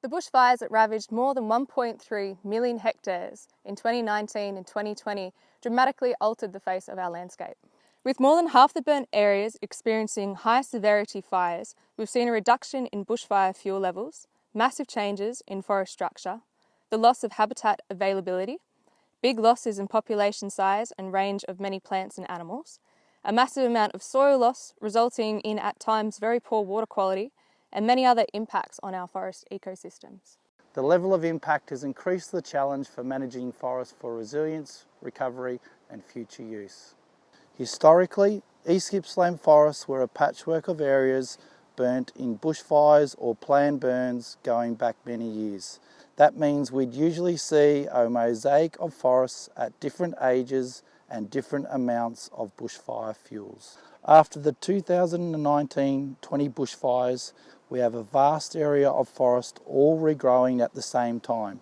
The bushfires that ravaged more than 1.3 million hectares in 2019 and 2020 dramatically altered the face of our landscape. With more than half the burnt areas experiencing high severity fires, we've seen a reduction in bushfire fuel levels, massive changes in forest structure, the loss of habitat availability, big losses in population size and range of many plants and animals, a massive amount of soil loss resulting in at times very poor water quality, and many other impacts on our forest ecosystems. The level of impact has increased the challenge for managing forests for resilience, recovery and future use. Historically, East Gippsland forests were a patchwork of areas burnt in bushfires or planned burns going back many years. That means we'd usually see a mosaic of forests at different ages and different amounts of bushfire fuels. After the 2019-20 bushfires, we have a vast area of forest all regrowing at the same time,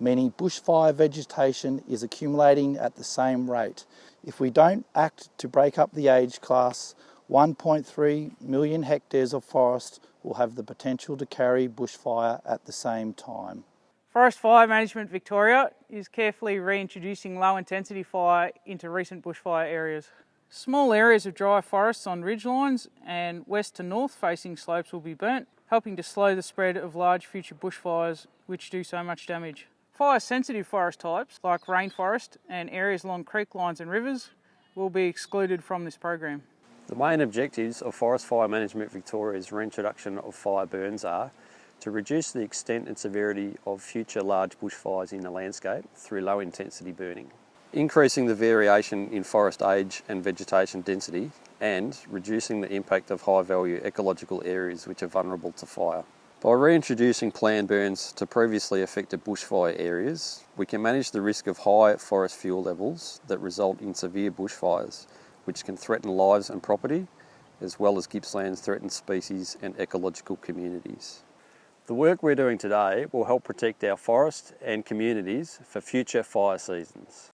meaning bushfire vegetation is accumulating at the same rate. If we don't act to break up the age class, 1.3 million hectares of forest will have the potential to carry bushfire at the same time. Forest Fire Management Victoria is carefully reintroducing low intensity fire into recent bushfire areas. Small areas of dry forests on ridgelines and west to north facing slopes will be burnt, helping to slow the spread of large future bushfires which do so much damage. Fire sensitive forest types like rainforest and areas along creek lines and rivers will be excluded from this program. The main objectives of Forest Fire Management Victoria's reintroduction of fire burns are to reduce the extent and severity of future large bushfires in the landscape through low intensity burning increasing the variation in forest age and vegetation density and reducing the impact of high value ecological areas which are vulnerable to fire. By reintroducing planned burns to previously affected bushfire areas, we can manage the risk of high forest fuel levels that result in severe bushfires, which can threaten lives and property, as well as Gippsland's threatened species and ecological communities. The work we're doing today will help protect our forest and communities for future fire seasons.